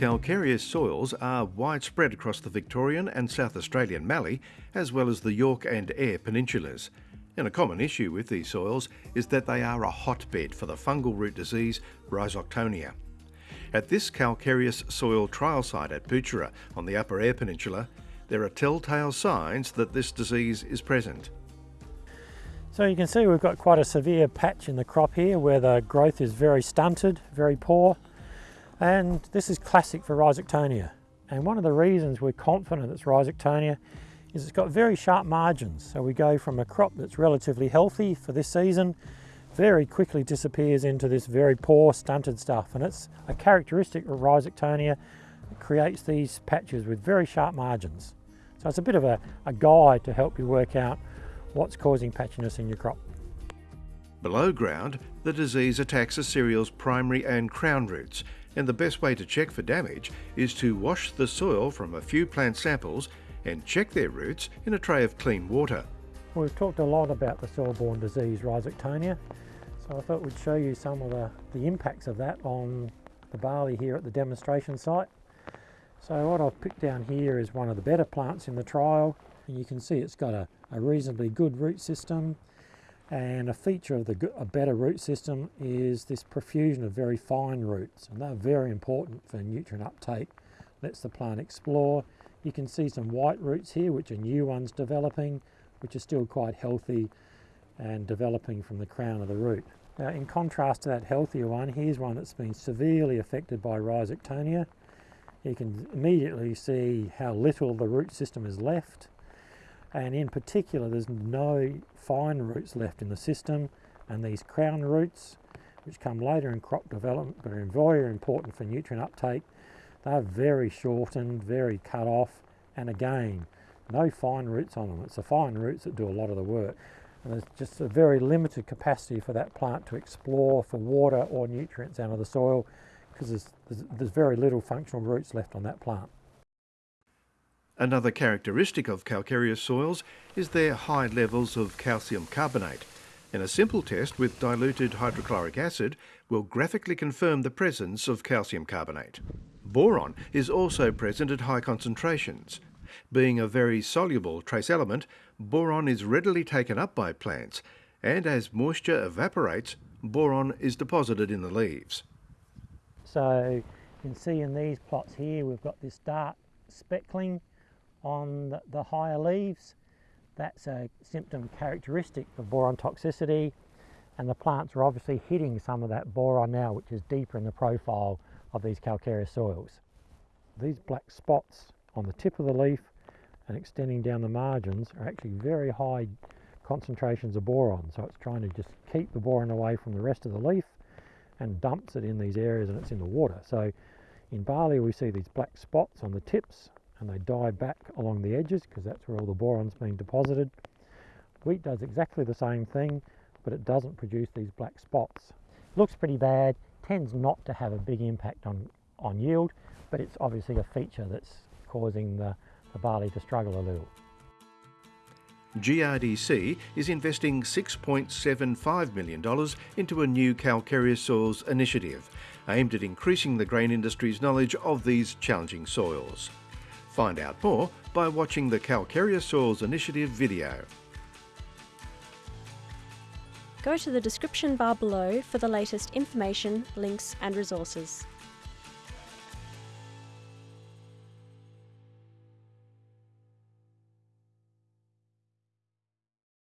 Calcareous soils are widespread across the Victorian and South Australian Mallee, as well as the Yorke and Eyre peninsulas. And a common issue with these soils is that they are a hotbed for the fungal root disease Rhizoctonia. At this calcareous soil trial site at Poochera on the Upper Eyre Peninsula, there are telltale signs that this disease is present. So you can see we've got quite a severe patch in the crop here where the growth is very stunted, very poor. And this is classic for Rhizoctonia. And one of the reasons we're confident it's Rhizoctonia is it's got very sharp margins. So we go from a crop that's relatively healthy for this season, very quickly disappears into this very poor stunted stuff. And it's a characteristic of Rhizoctonia that creates these patches with very sharp margins. So it's a bit of a, a guide to help you work out what's causing patchiness in your crop. Below ground, the disease attacks the cereal's primary and crown roots, and the best way to check for damage is to wash the soil from a few plant samples and check their roots in a tray of clean water. We've talked a lot about the soil-borne disease Rhizoctonia, so I thought we'd show you some of the, the impacts of that on the barley here at the demonstration site. So what I've picked down here is one of the better plants in the trial, and you can see it's got a, a reasonably good root system, and a feature of the a better root system is this profusion of very fine roots, and they're very important for nutrient uptake. Lets the plant explore. You can see some white roots here, which are new ones developing, which are still quite healthy and developing from the crown of the root. Now, in contrast to that healthier one, here's one that's been severely affected by Rhizoctonia. You can immediately see how little the root system is left and in particular there's no fine roots left in the system. And these crown roots which come later in crop development but are very important for nutrient uptake they're very shortened very cut off. And again no fine roots on them. It's the fine roots that do a lot of the work. And there's just a very limited capacity for that plant to explore for water or nutrients out of the soil because there's, there's, there's very little functional roots left on that plant Another characteristic of calcareous soils is their high levels of calcium carbonate, and a simple test with diluted hydrochloric acid will graphically confirm the presence of calcium carbonate. Boron is also present at high concentrations. Being a very soluble trace element, boron is readily taken up by plants, and as moisture evaporates, boron is deposited in the leaves. So you can see in these plots here we've got this dark speckling on the, higher leaves. That's a symptom characteristic of boron toxicity and the plants are obviously hitting some of that boron now which is deeper in the profile of these calcareous soils. These black spots on the tip of the leaf and extending down the margins are actually very high concentrations of boron so it's trying to just keep the boron away from the rest of the leaf and dumps it in these areas and it's in the water. So in barley we see these black spots on the tips and they die back along the edges because that's where all the boron's being deposited. Wheat does exactly the same thing, but it doesn't produce these black spots. Looks pretty bad, tends not to have a big impact on, on yield, but it's obviously a feature that's causing the, the barley to struggle a little. GRDC is investing $6.75 million into a new calcareous soils initiative aimed at increasing the grain industry's knowledge of these challenging soils. Find out more by watching the Calcareous Soils Initiative video. Go to the description bar below for the latest information, links and resources.